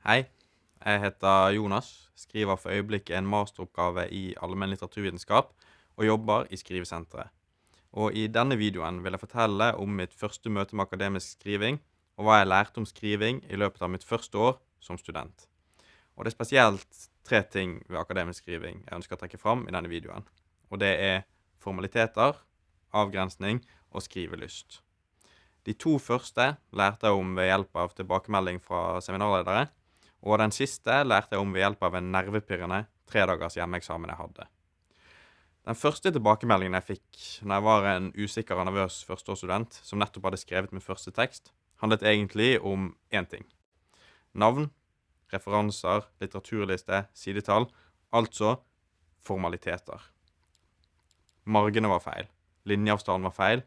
Hei, jeg heter Jonas, skriver for øyeblikket en masteroppgave i allmenn litteraturvitenskap og jobber i Skrivesenteret. Og i denne videoen vil jeg fortelle om mitt første møte med akademisk skriving, og hva jeg lærte om skriving i løpet av mitt første år som student. Og det er spesielt tre ting ved akademisk skriving jeg ønsker å trekke fram i denne videoen. Og det er formaliteter, avgrensning og skrivelyst. De to første lærte jeg om ved hjelp av tilbakemelding fra seminarledere, og den siste lærte jeg om ved hjelp av en nervepirrende tredagers hjemmeeksamen jeg hadde. Den første tilbakemeldingen jeg fikk når jeg var en usikker og nervøs førsteårsstudent som nettopp hadde skrevet min første tekst, handlet egentlig om én ting. Navn, referanser, litteraturliste, sidetall. Altså formaliteter. Margene var feil. Linjeavstanden var feil.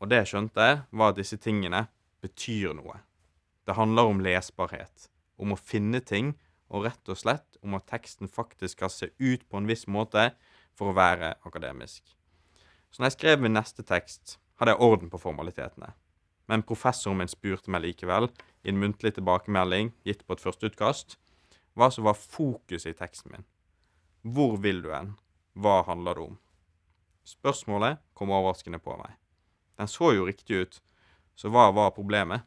Og det jeg skjønte, var at disse tingene betyr noe. Det handler om lesbarhet. Om å finne ting, og rett og slett om at teksten faktisk skal se ut på en viss måte for å være akademisk. Så når jeg skrev min neste tekst, hadde jeg orden på formalitetene. Men professoren min spurte meg likevel, i en muntlig tilbakemelding gitt på et førsteutkast, hva som var fokuset i teksten min. Hvor vil du hen? Hva handler det om? Spørsmålet kom overraskende på meg. Den så jo riktig ut, så hva var problemet?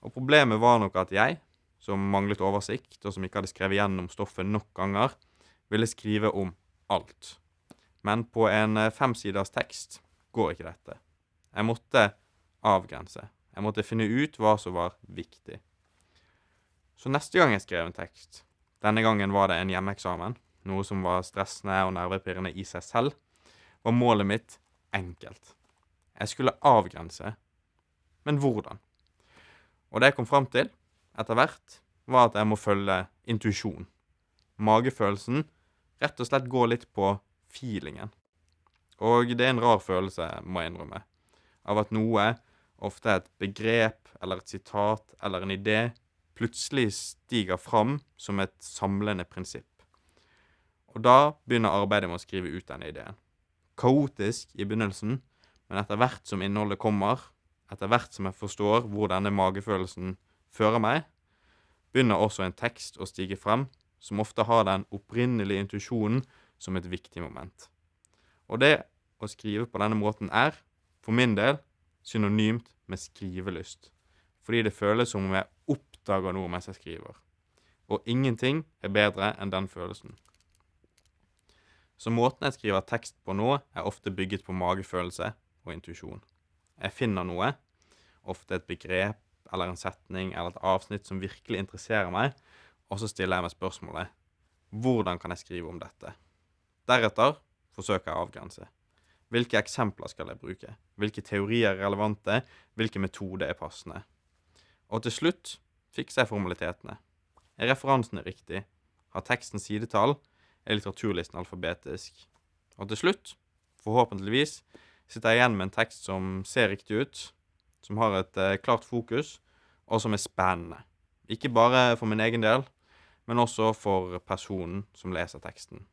Og problemet var nok at jeg, som manglet oversikt, og som ikke hadde skrevet gjennom stoffet nok ganger, ville skrive om alt. Men på en femsiders tekst går ikke dette. Jeg måtte avgrense. Jeg måtte finne ut hva som var viktig. Så neste gang jeg skrev en tekst, denne gangen var det en hjemmeeksamen, noe som var stressende og nervepirrende i seg selv, var målet mitt enkelt. Jeg skulle avgrense. Men hvordan? Og det jeg kom fram til etter hvert, var at jeg må følge intuisjon. Magefølelsen. Rett og slett gå litt på feelingen. Og det er en rar følelse, må jeg innrømme, av at noe ofte et begrep eller et sitat eller en idé plutselig stiger fram som et samlende prinsipp. Og da begynner arbeidet med å skrive ut denne ideen. Kaotisk i begynnelsen, men etter hvert som innholdet kommer, etter hvert som jeg forstår hvor denne magefølelsen fører meg, begynner også en tekst å stige frem som ofte har den opprinnelige intuisjonen som et viktig moment. Og det å skrive på denne måten er, for min del, synonymt med skrivelyst. Fordi det føles som om jeg oppdager noe mens jeg skriver. Og ingenting er bedre enn den følelsen. Så måten jeg skriver tekst på nå, er ofte bygget på magefølelse og intuisjon. Jeg finner noe, ofte et begrep eller en setning eller et avsnitt som virkelig interesserer meg, og så stiller jeg meg spørsmålet hvordan kan jeg skrive om dette? Deretter forsøker jeg å avgrense. Hvilke eksempler skal jeg bruke? Hvilke teorier er relevante? Hvilke metoder er passende? Og til slutt fikser jeg formalitetene. Er referansene riktig? Har teksten sidetall? Er litteraturlisten alfabetisk? Og til slutt, forhåpentligvis, sitter jeg igjen med en tekst som ser riktig ut, som har et eh, klart fokus, og som er spennende. Ikke bare for min egen del, men også for personen som leser teksten.